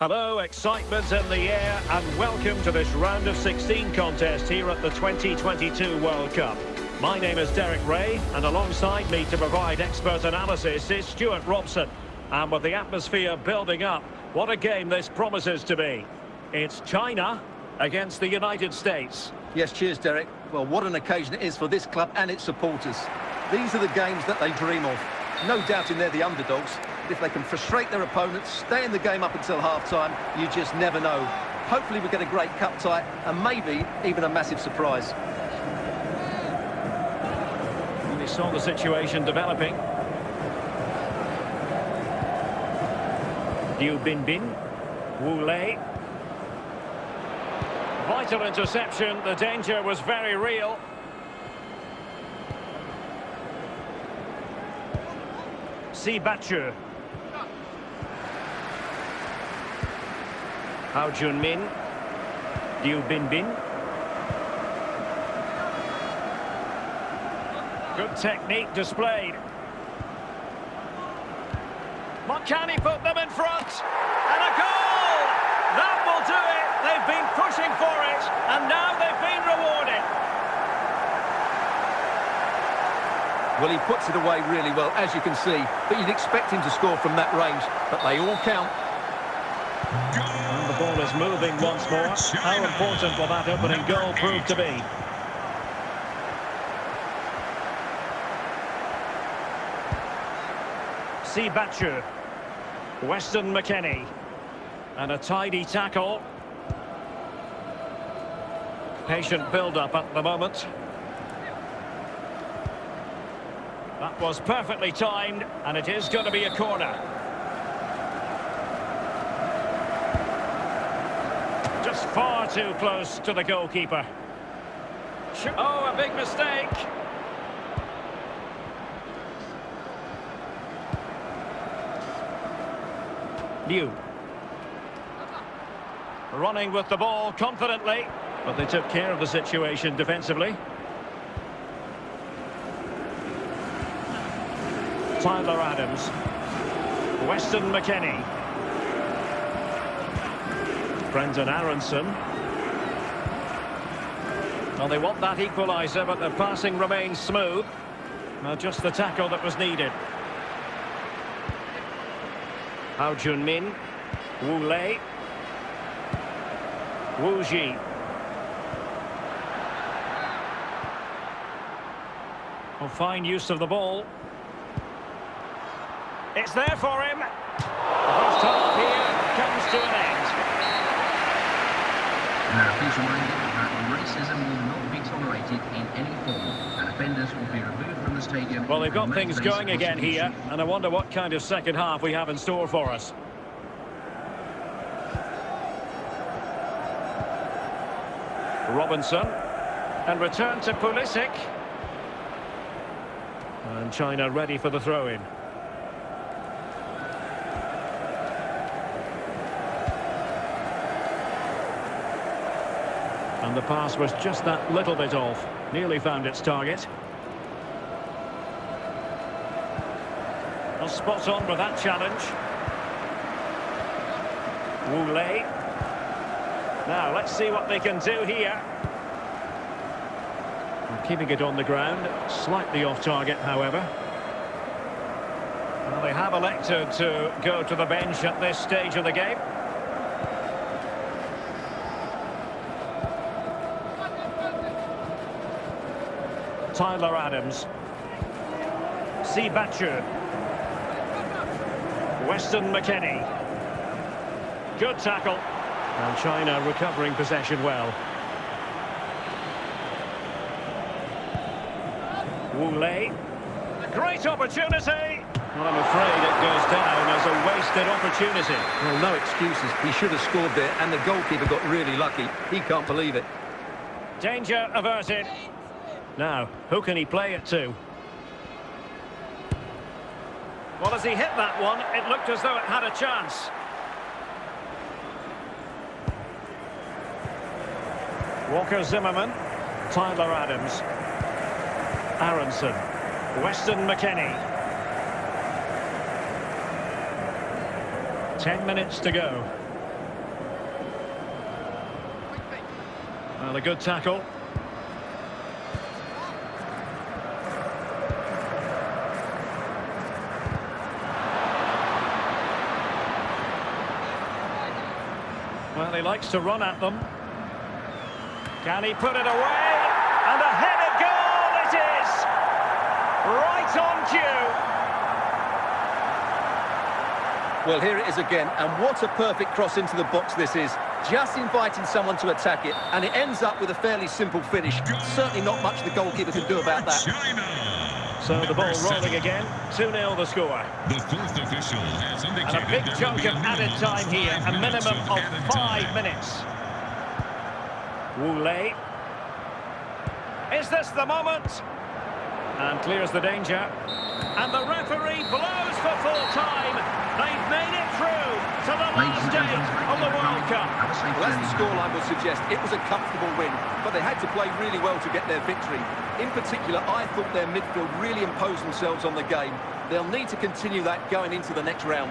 Hello, excitement in the air and welcome to this round of 16 contest here at the 2022 World Cup. My name is Derek Rae and alongside me to provide expert analysis is Stewart Robson. And with the atmosphere building up, what a game this promises to be. It's China against the United States. Yes, cheers, Derek. Well, what an occasion it is for this club and its supporters. These are the games that they dream of. No doubting they're the underdogs, But if they can frustrate their opponents, stay in the game up until half-time, you just never know. Hopefully we get a great cup tie and maybe even a massive surprise. We saw the situation developing. Liu Binbin, Wu Lei. Vital interception, the danger was very real. Si Bachu. Hao Junmin. Liu Binbin. Good technique displayed. What can he put them in front? And a goal! That will do it. They've been pushing for it, and now they've been rewarded. Well, he puts it away really well, as you can see. But you'd expect him to score from that range. But they all count. And the ball is moving once more. How important will that opening goal prove to be? Si Bachu. Weston McKennie. And a tidy tackle. Patient build-up at the moment. That was perfectly timed, and it is going to be a corner. Just far too close to the goalkeeper. Oh, a big mistake. Liu. Running with the ball confidently, but they took care of the situation defensively. Tyler Adams. Weston McKennie. Brendan Aaronson. Well, they want that equaliser, but the passing remains smooth. Well, just the tackle that was needed. Hao Junmin. Wu Lei. Wu Ji. Well, fine use of the ball. It's there for him. The first half here comes to an end. Now, please reminded that racism will not be tolerated in any form, and offenders will be removed from the stadium. Well, they've got things going again here, and I wonder what kind of second half we have in store for us. Robinson, and return to Pulisic. And China ready for the throw-in. And the pass was just that little bit off. Nearly found its target. Well, spot on with that challenge. Wu. Now, let's see what they can do here. And keeping it on the ground. Slightly off target, however. Well, they have elected to go to the bench at this stage of the game. Tyler Adams. Si Bachu. Weston McKennie. Good tackle. And China recovering possession well. Wu Lei. Great opportunity. Well, I'm afraid it goes down as a wasted opportunity. Well, no excuses. He should have scored there, and the goalkeeper got really lucky. He can't believe it. Danger averted. Now, who can he play it to? Well, as he hit that one, it looked as though it had a chance. Walker Zimmerman, Tyler Adams, Aaronson, Weston McKennie. 10 minutes to go. Well, a good tackle. Well, he likes to run at them. Can he put it away? And a headed goal it is! Right on cue. Well, here it is again, and what a perfect cross into the box this is. Just inviting someone to attack it, and it ends up with a fairly simple finish. Certainly not much the goalkeeper can do about that. China. So the ball rolling again. 2-0 the score. The fourth official has And a big chunk of added time here, a minimum of five time. minutes. Wu Lei. Is this the moment? And clears the danger. And the referee blows for full time. They've made it through to the Ladies last and day gentlemen, thank of you the for World coming. Cup. Have a safe Well, as the scoreline would suggest, it was a comfortable win, but they had to play really well to get their victory. In particular, I thought their midfield really imposed themselves on the game. They'll need to continue that going into the next round.